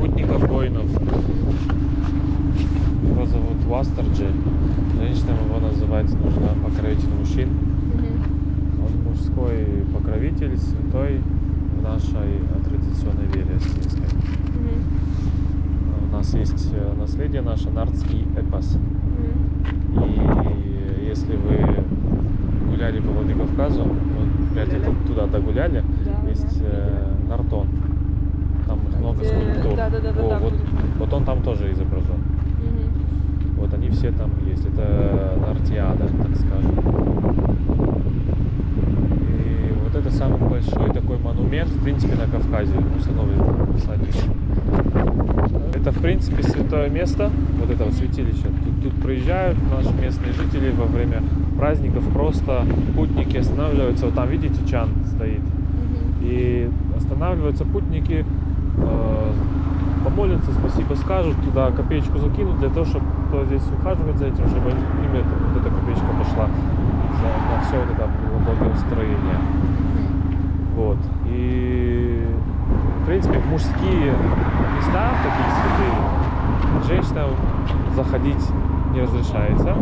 путников воинов. Его зовут Вастерджи. Женщина его называть нужно покровитель мужчин. Он мужской покровитель, святой в нашей традиционной вере сирийской. У нас есть э, наследие наше, нардский эпос. И если вы гуляли по Владикавказу, вот, ли Гуляли. туда догуляли, Да, есть да. э, Нартон. Там много Где- скульптур. да-да-да-да-да, Во, вот, вот. вот он там тоже изображен. Вот они все там есть. Это Нартиада, так скажем. И вот это самый большой такой монумент, в принципе, на Кавказе, установлен посланником. Это, в принципе, святое место, вот это вот святилище. Тут, тут приезжают наши местные жители во время праздников, просто путники останавливаются. Вот там, видите, чан стоит. И останавливаются путники, помолятся, спасибо скажут, туда копеечку закинут для того, чтобы кто здесь ухаживает за этим, чтобы им это, вот эта копеечка пошла за, на все вот это благоустроение. Вот. И в принципе в мужские места, такие святые, женщинам заходить не разрешается.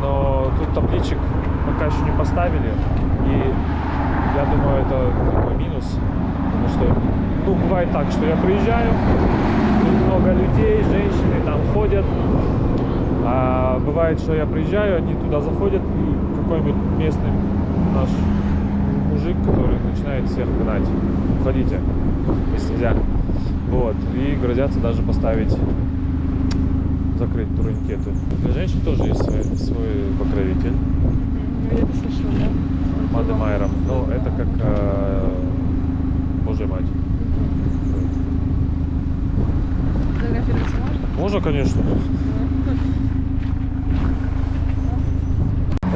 Но тут табличек пока еще не поставили. И я думаю, это такой минус. Потому что, ну, бывает так, что я приезжаю, тут много людей, женщины там ходят. А бывает, что я приезжаю, они туда заходят, и какой-нибудь местный наш мужик, который начинает всех гнать. Уходите, если нельзя. Вот. И грозятся даже поставить закрыть турникеты. Для женщин тоже есть свой, свой покровитель. Я это слышала, да? Мады Майером. Ну, это как э, Божья мать. Можно? Можно, конечно.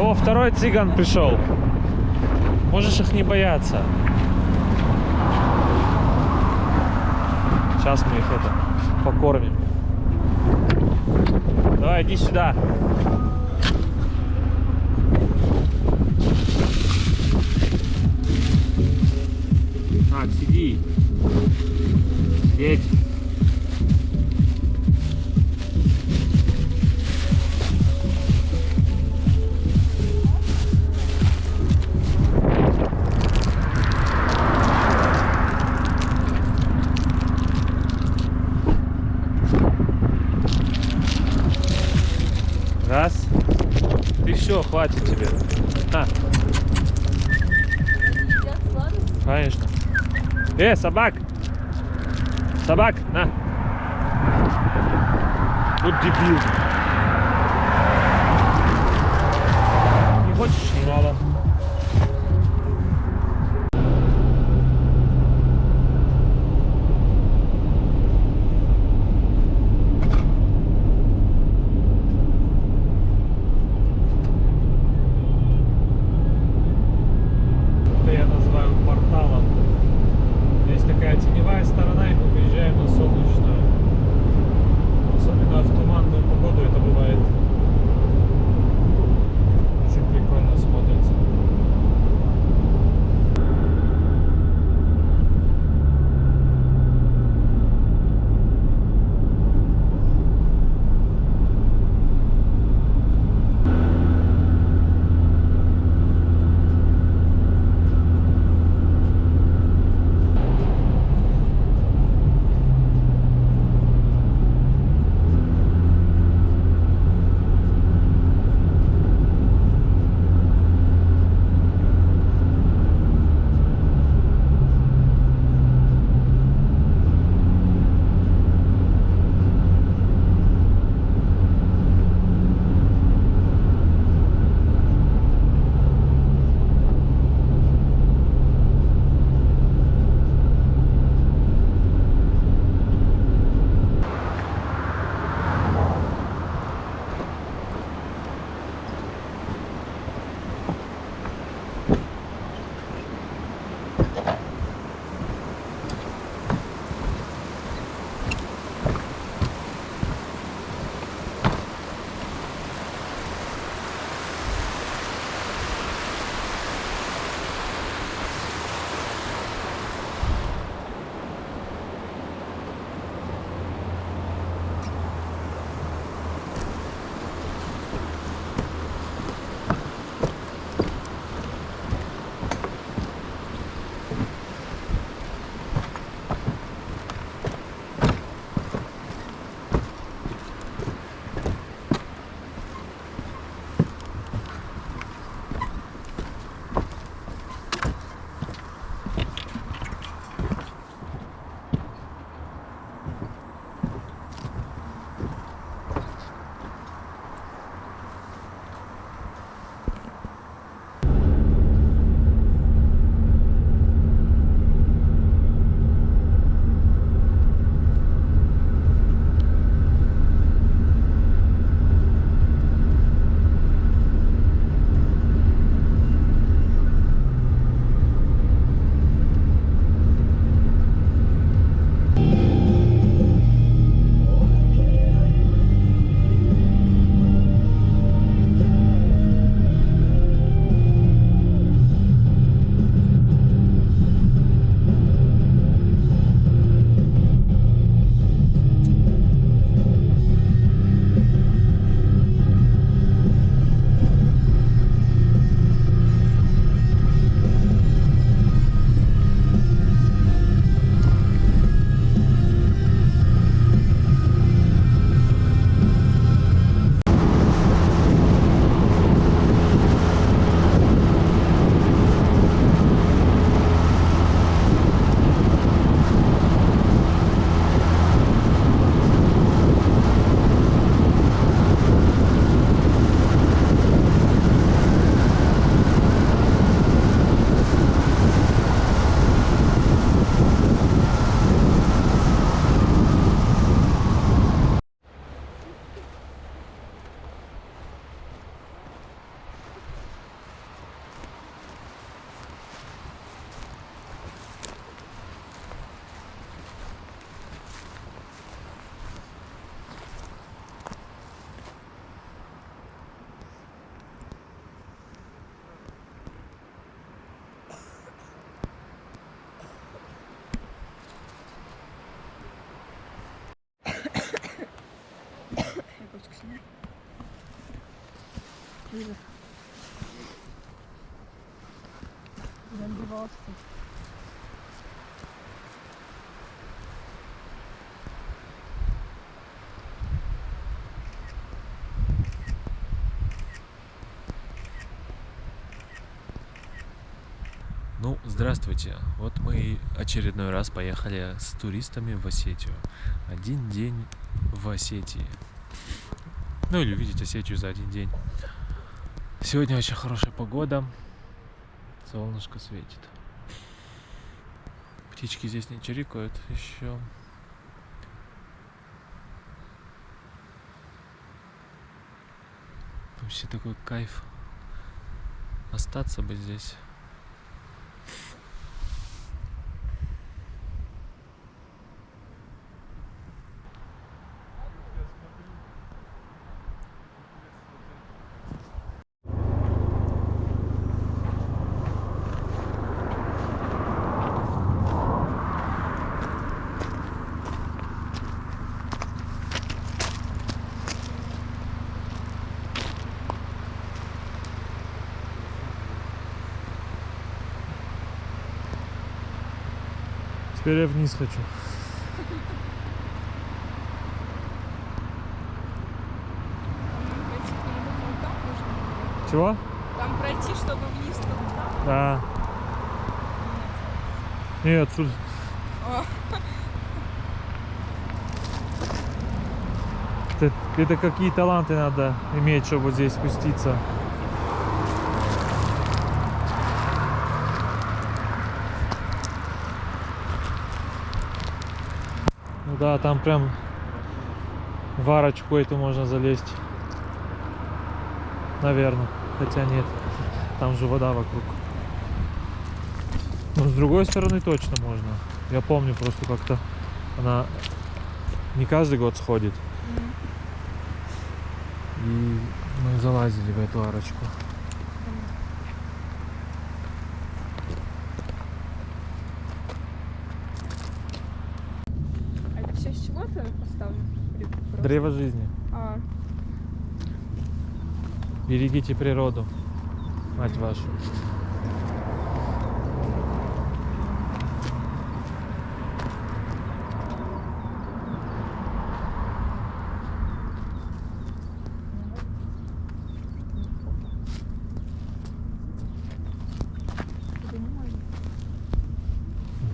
О, второй цыган пришел. Можешь их не бояться. Сейчас мы их это покормим. Давай, иди сюда. Так, сиди. Сидеть. Раз. Ты все, хватит тебе. На, Едят сладости? конечно. Э, собак! Собак, на. Вот дебил. Не хочешь, не надо. Здравствуйте. Вот мы очередной раз поехали с туристами в Осетию. Один день в Осетии. Ну или увидеть Осетию за один день. Сегодня очень хорошая погода. Солнышко светит. Птички здесь не чирикают еще. Вообще такой кайф. Остаться бы здесь. Теперь я вниз хочу. Чего? Там пройти, чтобы вниз, там. Да. Нет, отсюда. Это, это какие таланты надо иметь, чтобы здесь спуститься. Да, там прям в арочку эту можно залезть. Наверное. Хотя нет. Там же вода вокруг. Но с другой стороны точно можно. Я помню просто как-то она не каждый год сходит. И мы залазили в эту арочку. А это все с чего-то поставлено? Или просто? Древо жизни. А, Берегите природу, мать вашу.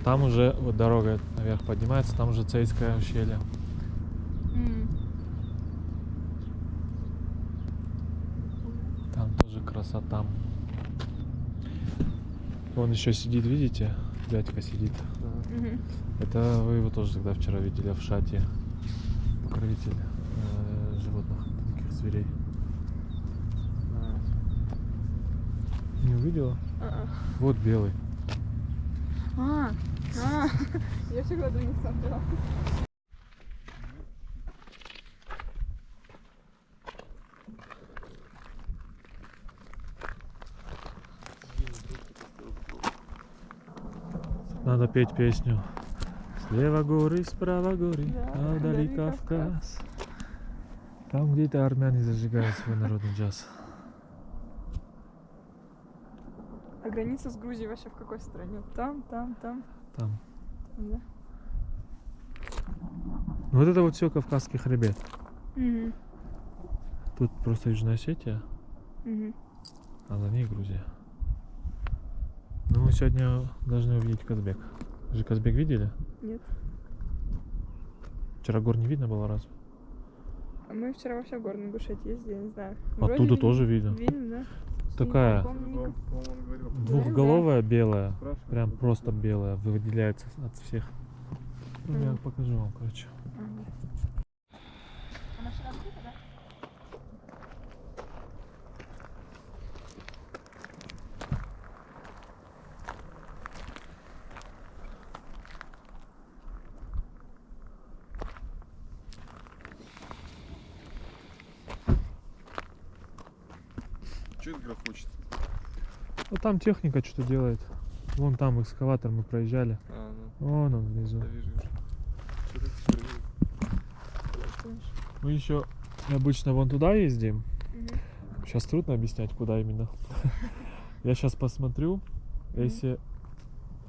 Там уже вот дорога наверх поднимается, там уже Цейское ущелье. Там тоже красота. Вон еще сидит, видите? Дядька сидит. Мгм. Это вы его тоже тогда вчера видели в шате. Покровитель э, животных, таких зверей. Не увидела? А-а. Вот белый. А, а, я всегда не смотрела. Надо петь песню. Слева горы, справа горы, а вдали Кавказ. Там где-то армяне зажигают свой народный джаз. А граница с Грузией вообще в какой стране? Там, там, там. Там. Да. Вот это вот все Кавказский хребет. Мгм. Тут просто Южная Осетия, Мгм. а за ней Грузия. Ну, мы сегодня должны увидеть Казбек. Вы же Казбек видели? Нет. Вчера гор не видно было раз. А мы вчера вообще в Горный Ингушетии ездили, я не знаю. Оттуда видели. тоже видно. Видим, да? Такая Помню. двухголовая белая, прям просто белая, выделяется от всех. Ну, я покажу вам, короче. Ага. Что это грохочет? Ну там техника что-то делает. Вон там экскаватор мы проезжали. А, Вон он ну, внизу. да вижу. Мы еще обычно вон туда ездим, к Сейчас трудно объяснять, куда именно. Я сейчас посмотрю. Если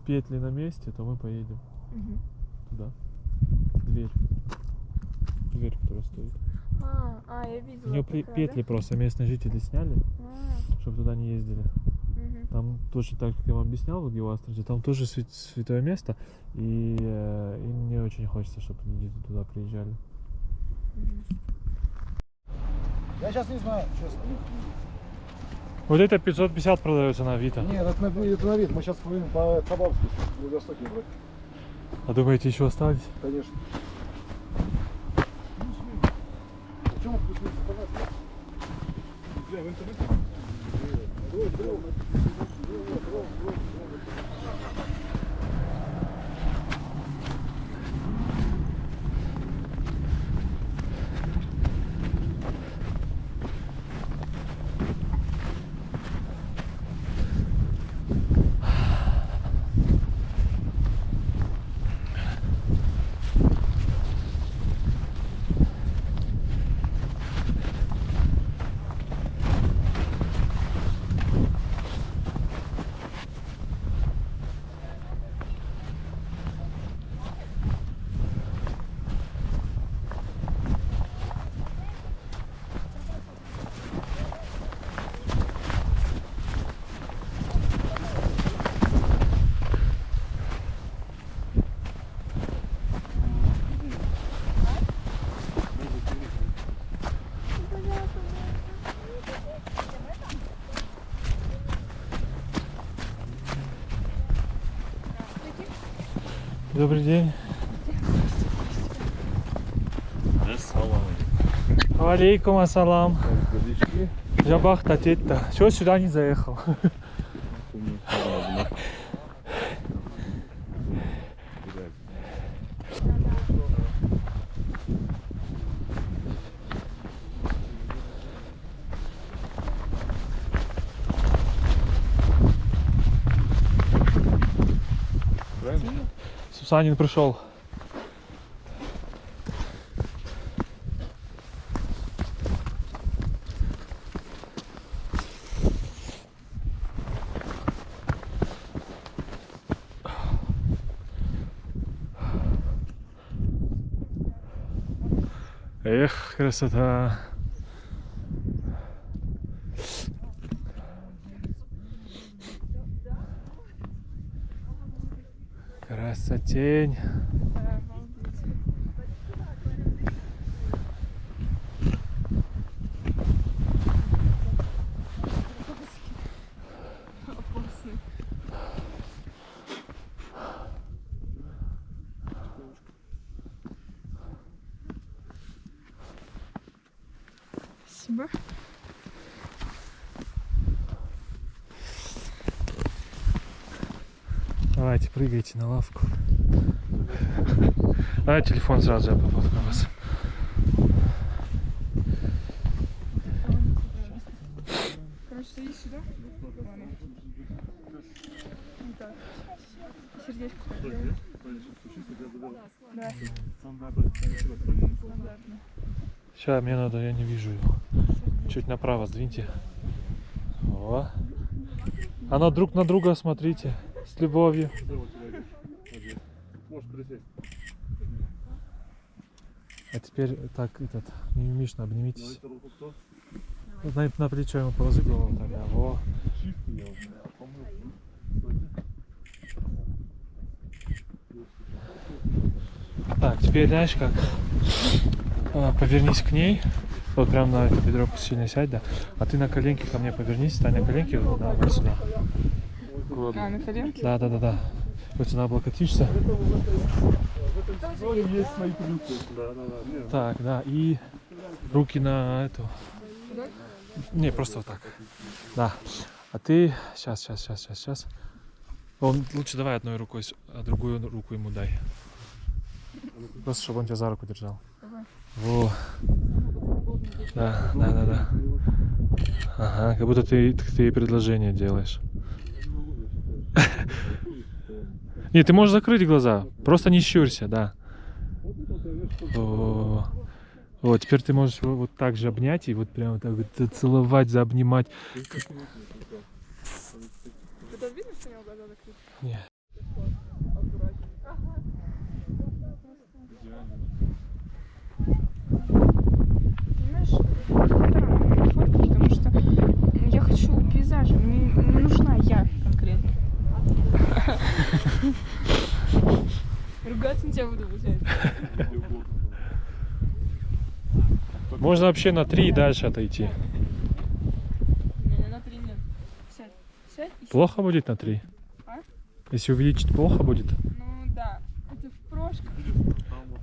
петли на месте, то мы поедем туда. Дверь. Дверь, которая стоит. А, а, я видела. У нее петли просто местные жители сняли, чтобы туда не ездили. мгм. Там точно так, как я вам объяснял в Геоастрате, там тоже свя- святое место, и э, им не очень хочется, чтобы люди туда приезжали. Я сейчас не знаю, честно. Вот это 550 продается на Авито. Нет, это на, это на вид. Мы сейчас поедем по Хабаровску, в Владивостоке брать. А думаете, еще остались? Конечно. В чем плюс-минус понятно? Бля, в интернете? Вот, вот, вот, вот, вот, вот. Добрый день. Алейкум ассалам. Жабах татетта. Чего сюда не заехал? Сусанин пришел. Эх, красота. Красотень. Да, обалдеть. Опасный. Спасибо. Давайте, прыгайте на лавку. Давай телефон сразу я вас. Делай. Да. Стандартно. Сейчас мне надо, я не вижу его. Чуть направо сдвиньте. О. А на друг на друга смотрите. С любовью. А теперь так, этот, мимимишно обнимитесь. На, на плечо ему положи голову тогда. Во. Так, теперь знаешь как? А, повернись к ней. Вот прям на это бедро сильно сядь, да. А ты на коленки ко мне повернись, стань на коленки, да, вот сюда. А, на коленке? Да, да, да, да. Вот сюда облокотишься. есть свои трюки. Да, да, да. Так, да, и руки на эту. Не, просто вот так. Да. А ты сейчас, сейчас, сейчас, сейчас, сейчас. Он лучше давай одной рукой, а другую руку ему дай. Просто чтобы он тебя за руку держал. Во. Да, да, да, да. Ага, как будто ты, ты предложение делаешь. Не, ты можешь закрыть глаза. Просто не щурься, да. Во. Вот, теперь ты можешь его вот так же обнять и вот прямо так вот зацеловать, заобнимать. Это видно, что у него глаза закрыты? Не. Аккуратненько. Ага. Понимаешь, странные фотки, потому что я хочу пейзажи, мне не нужна я конкретно. Ругаться на тебя буду, получается. Можно вообще на три и дальше отойти. Не, на три нет. Сядь. Сядь и Плохо будет на три? А? Если что плохо будет? Ну да, это в прошлом. Там вот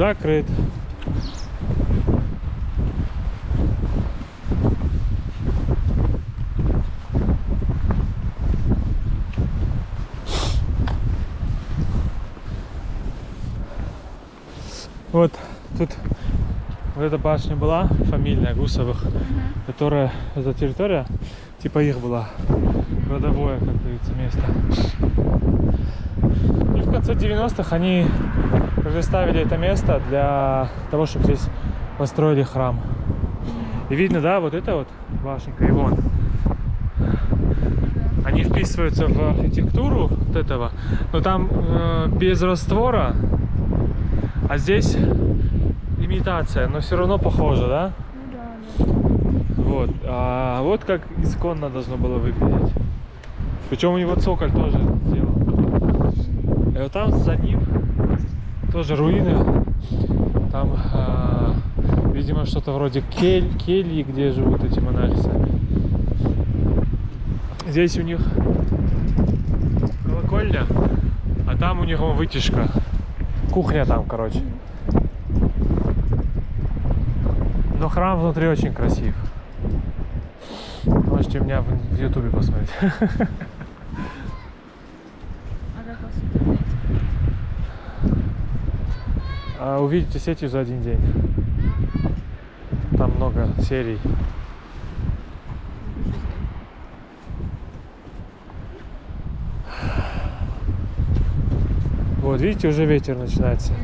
Закрыт. Вот тут вот эта башня была, фамильная Гусовых, которая, эта территория, типа их была, родовое, как говорится, место. И в конце 90-х они предоставили это место для того, чтобы здесь построили храм. И видно, да, вот это вот башенка и вон. Они вписываются в архитектуру вот этого, но там э, без раствора, а здесь имитация, но все равно похоже, да? Ну да, да. Вот. А вот как исконно должно было выглядеть. Причем у него цоколь тоже сделан. И вот там за ним тоже руины. Там, а, видимо, что-то вроде кель, кельи, где живут эти монахи сами. Здесь у них колокольня, а там у вон вытяжка. Кухня там, короче. Но храм внутри очень красив. Можете меня в ютубе посмотреть. А как вас в интернете? А увидите сетью за один день. Там много серий. Вот, видите, уже ветер начинается.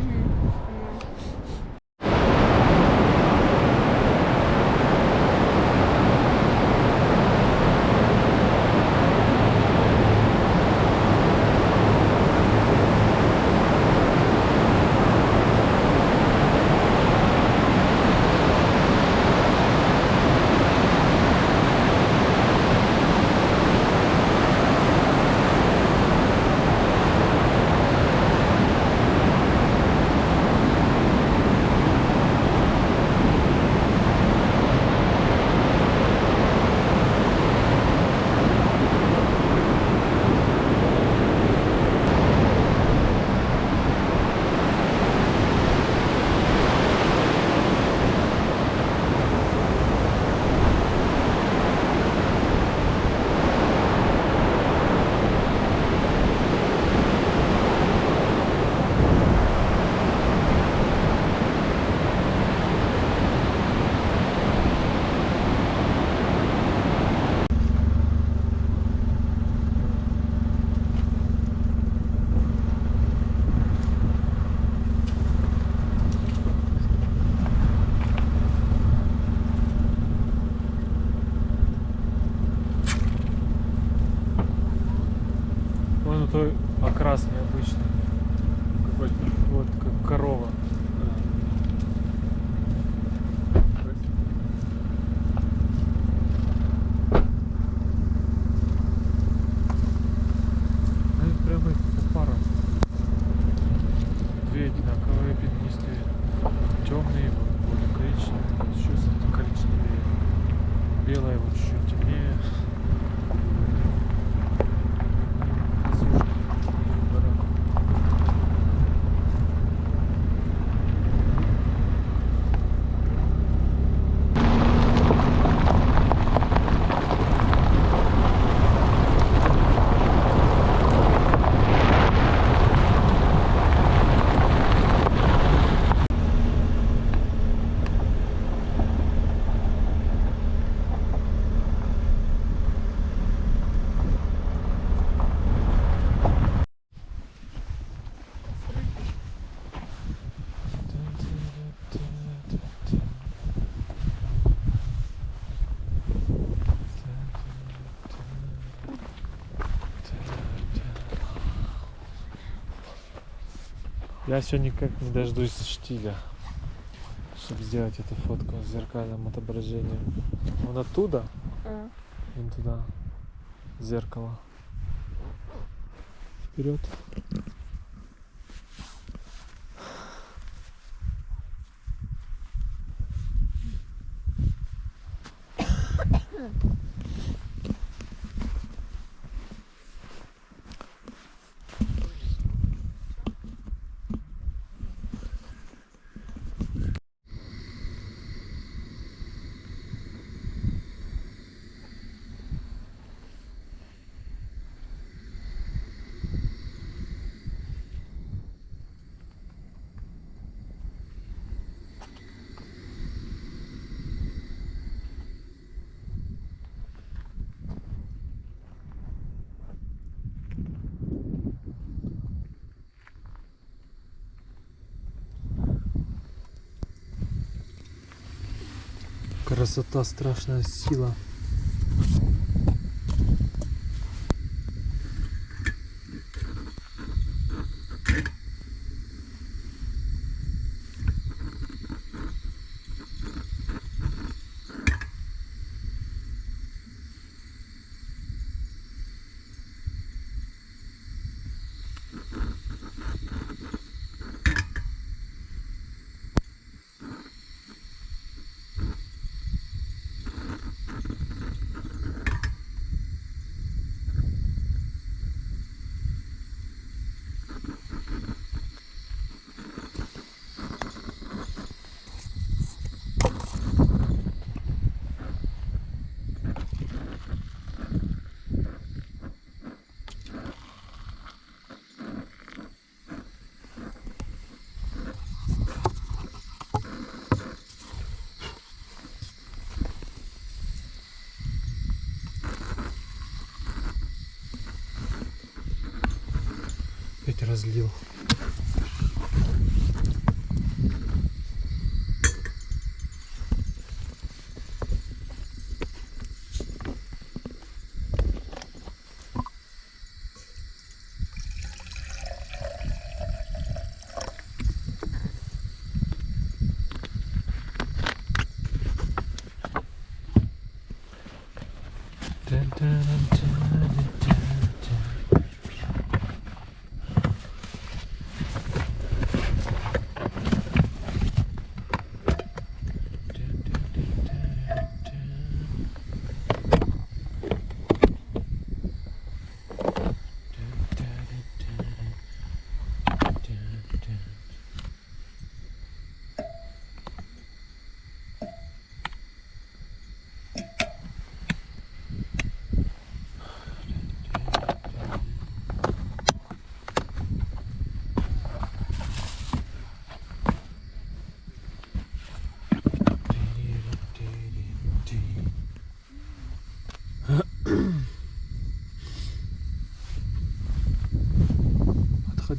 Я все никак не дождусь штиля, чтобы сделать эту фотку с зеркальным отображением. Вон оттуда, А, вон туда, зеркало. Вперед. Красота, страшная сила. Опять разлил.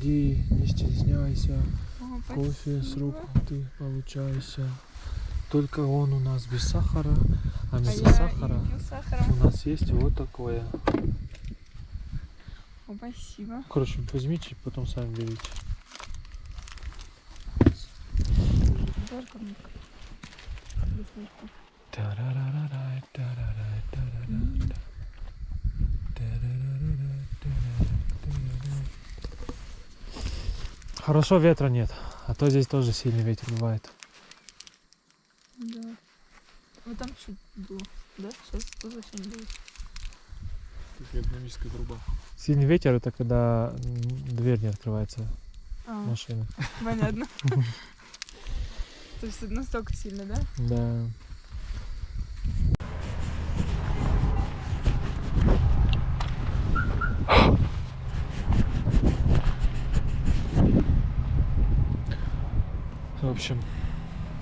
иди, не стесняйся, О, кофе с рук ты получайся. Только он у нас без сахара, а без а сахара у нас есть вот такое. О, спасибо. Короче, возьмите, потом сами берите. Тарарарай, тарарарай, тарарарай. Хорошо ветра нет, а то здесь тоже сильный ветер бывает. Да. Ну там чуть было. Да? Сейчас тоже будет. Такая динамическая труба. Сильный ветер это когда дверь не открывается А, машины. понятно. То есть настолько сильно, да? Да. Общем,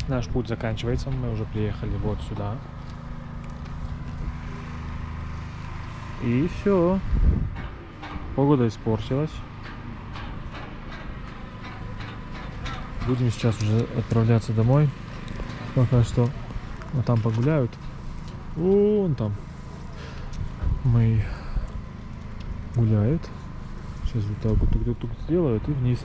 наш путь заканчивается. Мы уже приехали вот сюда. И все. Погода испортилась. Будем сейчас уже отправляться домой. Пока что вот там погуляют. Вон там. Мы гуляют. Сейчас вот так вот тук-тук-тук сделают и вниз.